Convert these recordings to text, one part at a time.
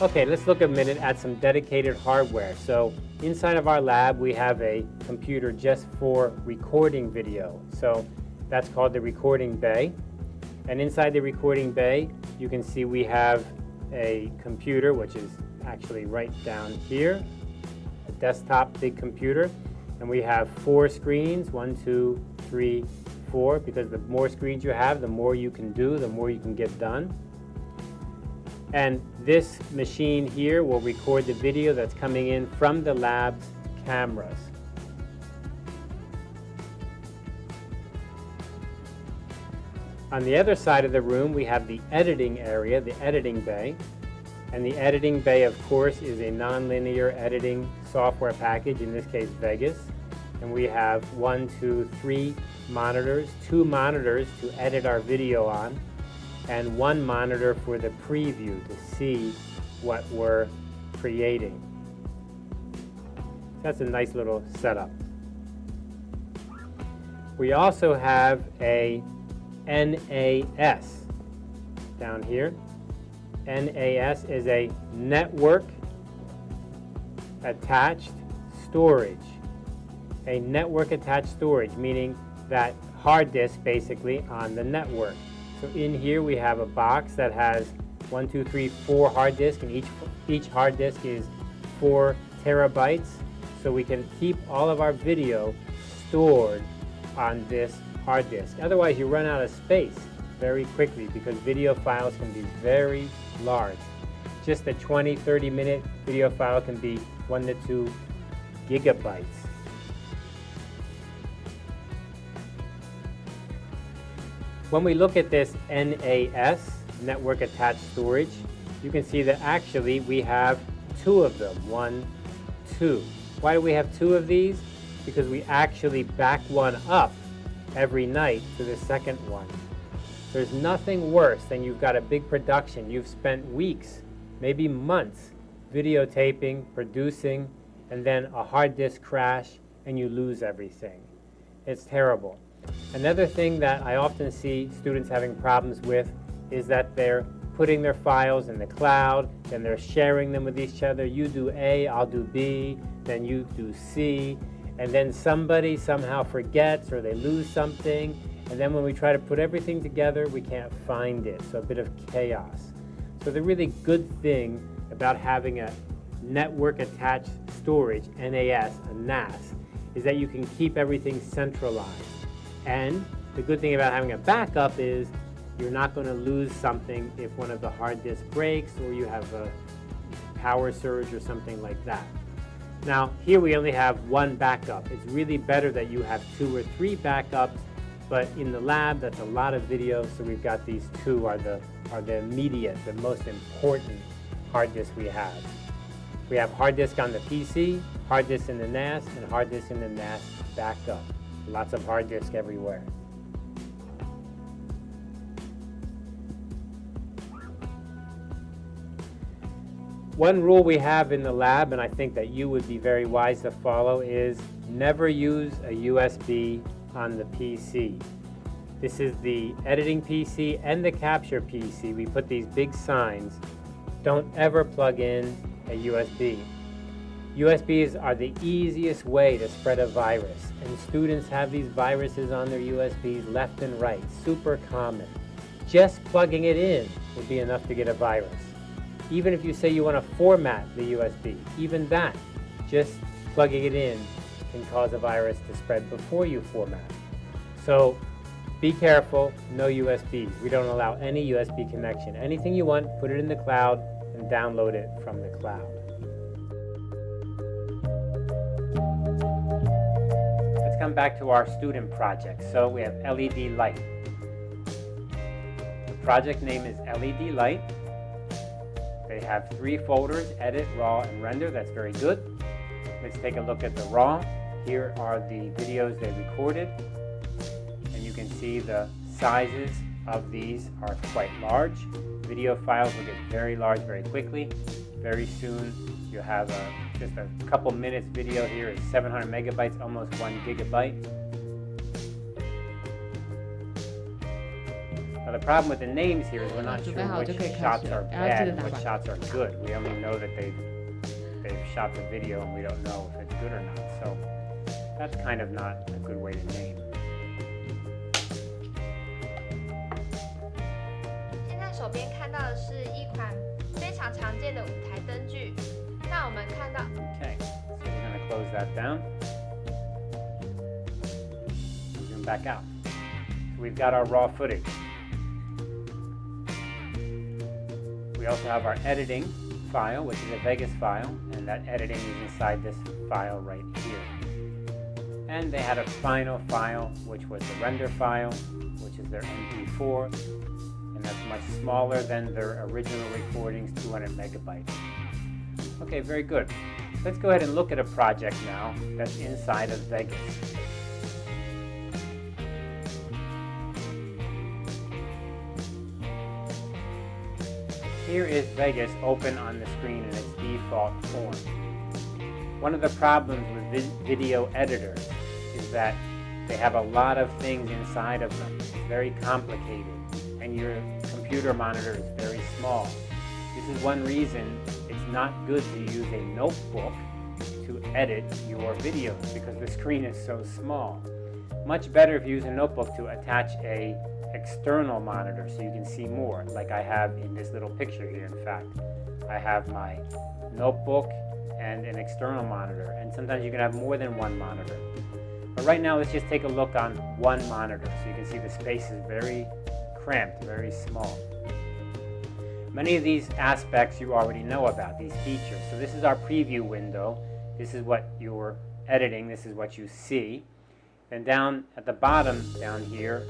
Okay, let's look a minute at some dedicated hardware. So inside of our lab, we have a computer just for recording video. So that's called the recording bay. And inside the recording bay, you can see we have a computer, which is actually right down here, a desktop big computer. And we have four screens, one, two, three, four, because the more screens you have, the more you can do, the more you can get done. And this machine here will record the video that's coming in from the lab's cameras. On the other side of the room, we have the editing area, the editing bay. And the editing bay, of course, is a nonlinear editing software package, in this case Vegas. And we have one, two, three monitors, two monitors to edit our video on and one monitor for the preview to see what we're creating. That's a nice little setup. We also have a NAS down here. NAS is a network attached storage. A network attached storage, meaning that hard disk basically on the network. So in here we have a box that has one, two, three, four hard disks, and each, each hard disk is four terabytes. So we can keep all of our video stored on this hard disk. Otherwise you run out of space very quickly because video files can be very large. Just a 20, 30 minute video file can be one to two gigabytes. When we look at this NAS, Network Attached Storage, you can see that actually we have two of them, one, two. Why do we have two of these? Because we actually back one up every night to the second one. There's nothing worse than you've got a big production. You've spent weeks, maybe months, videotaping, producing, and then a hard disk crash and you lose everything. It's terrible. Another thing that I often see students having problems with is that they're putting their files in the cloud, and they're sharing them with each other. You do A, I'll do B, then you do C, and then somebody somehow forgets or they lose something, and then when we try to put everything together, we can't find it, so a bit of chaos. So the really good thing about having a network attached storage, NAS, a NAS, is that you can keep everything centralized. And the good thing about having a backup is you're not going to lose something if one of the hard disks breaks or you have a power surge or something like that. Now, here we only have one backup. It's really better that you have two or three backups, but in the lab, that's a lot of video, so we've got these two are the, are the immediate, the most important hard disk we have. We have hard disk on the PC, hard disk in the NAS, and hard disk in the NAS backup. Lots of hard disk everywhere. One rule we have in the lab, and I think that you would be very wise to follow, is never use a USB on the PC. This is the editing PC and the capture PC. We put these big signs. Don't ever plug in a USB. USBs are the easiest way to spread a virus, and students have these viruses on their USBs left and right, super common. Just plugging it in would be enough to get a virus. Even if you say you want to format the USB, even that, just plugging it in can cause a virus to spread before you format. So be careful, no USBs. We don't allow any USB connection. Anything you want, put it in the cloud and download it from the cloud. Come back to our student project. So we have LED light. The project name is LED light. They have three folders, edit, raw, and render. That's very good. Let's take a look at the raw. Here are the videos they recorded. And you can see the sizes of these are quite large. Video files will get very large very quickly very soon. You'll have a, just a couple minutes video here. It's 700 megabytes, almost one gigabyte. Now the problem with the names here is we're not sure which shots are bad and which shots are good. We only know that they've, they've shot the video and we don't know if it's good or not. So that's kind of not a good way to name. 常常见的舞台灯具。那我们看到 Okay, so we're going to close that down. Zoom back out. So we've got our raw footage. We also have our editing file, which is a Vegas file, and that editing is inside this file right here. And they had a final file, which was the render file, which is their MP4, and that's much smaller than their original recordings, 200 megabytes. Okay, very good. Let's go ahead and look at a project now that's inside of Vegas. Here is Vegas open on the screen in its default form. One of the problems with vi- video editors is that they have a lot of things inside of them. It's very complicated, and your computer monitor is very small. This is one reason it's not good to use a notebook to edit your videos because the screen is so small. Much better if you use a notebook to attach a external monitor so you can see more, like I have in this little picture here, in fact. I have my notebook and an external monitor, and sometimes you can have more than one monitor. But right now, let's just take a look on one monitor so you can see the space is very cramped, very small. Many of these aspects you already know about, these features. So this is our preview window. This is what you're editing. This is what you see. And down at the bottom down here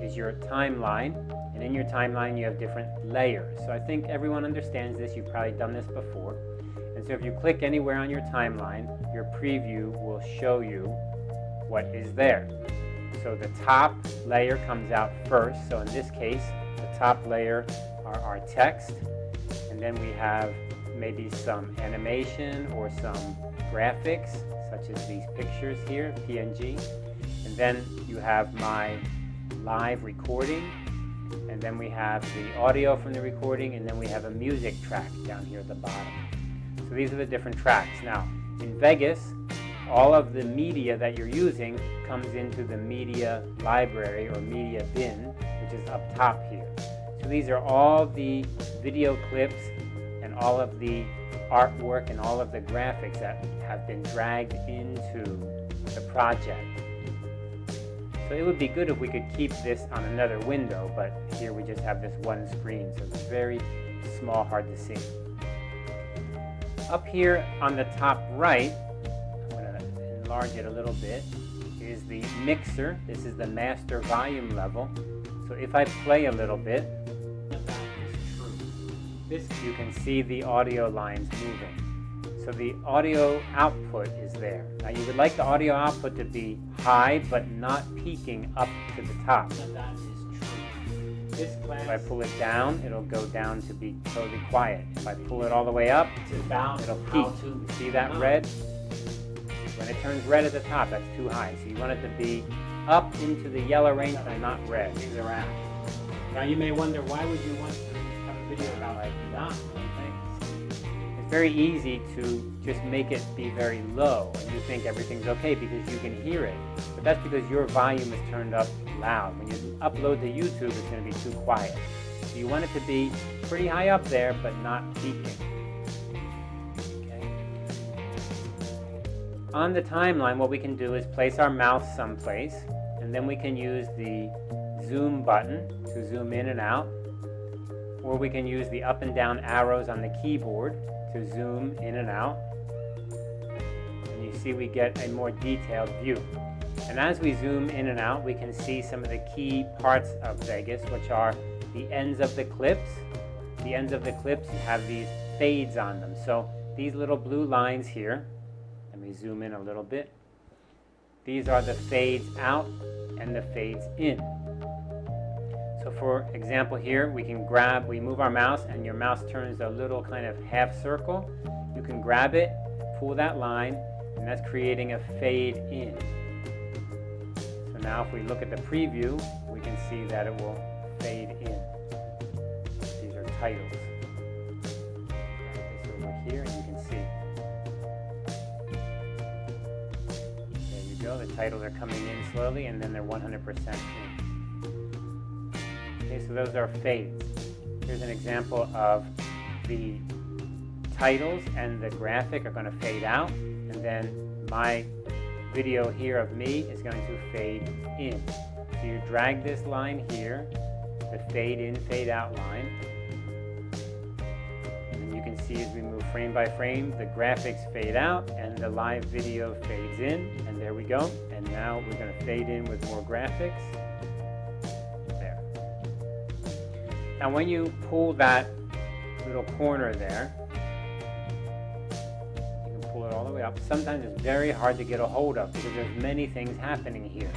is your timeline. And in your timeline you have different layers. So I think everyone understands this. You've probably done this before. And so if you click anywhere on your timeline, your preview will show you what is there. So the top layer comes out first. So in this case, the top layer are our text. And then we have maybe some animation or some graphics, such as these pictures here, PNG. And then you have my live recording. And then we have the audio from the recording. And then we have a music track down here at the bottom. So these are the different tracks. Now, in Vegas, all of the media that you're using comes into the media library or media bin, which is up top here. So these are all the video clips and all of the artwork and all of the graphics that have been dragged into the project. So it would be good if we could keep this on another window, but here we just have this one screen, so it's very small, hard to see. Up here on the top right, I'm going to enlarge it a little bit, is the mixer. This is the master volume level. So if I play a little bit, this you can see the audio lines moving. So the audio output is there. Now you would like the audio output to be high but not peaking up to the top. If I pull it down, it'll go down to be totally quiet. If I pull it all the way up, it'll peak. You see that red? When it turns red at the top, that's too high. So you want it to be up into the yellow range and not red. Now you may wonder, why would you want to have a video about like that? It's very easy to just make it be very low and you think everything's okay because you can hear it. But that's because your volume is turned up loud. When you upload to YouTube, it's going to be too quiet. So you want it to be pretty high up there, but not peaking. On the timeline, what we can do is place our mouse someplace, and then we can use the zoom button to zoom in and out, or we can use the up and down arrows on the keyboard to zoom in and out. And you see we get a more detailed view. And as we zoom in and out, we can see some of the key parts of Vegas, which are the ends of the clips. The ends of the clips have these fades on them. So these little blue lines here, let me zoom in a little bit. These are the fades out and the fades in. So for example here, we can grab, we move our mouse and your mouse turns a little kind of half circle. You can grab it, pull that line, and that's creating a fade in. So now if we look at the preview, we can see that it will fade in. These are titles. This over here are coming in slowly and then they're 100% in. Okay, so those are fades. Here's an example of the titles and the graphic are going to fade out and then my video here of me is going to fade in. So you drag this line here, the fade in, fade out line. See as we move frame by frame, the graphics fade out and the live video fades in. And there we go. And now we're going to fade in with more graphics. There. Now when you pull that little corner there, you can pull it all the way up. Sometimes it's very hard to get a hold of because there's many things happening here.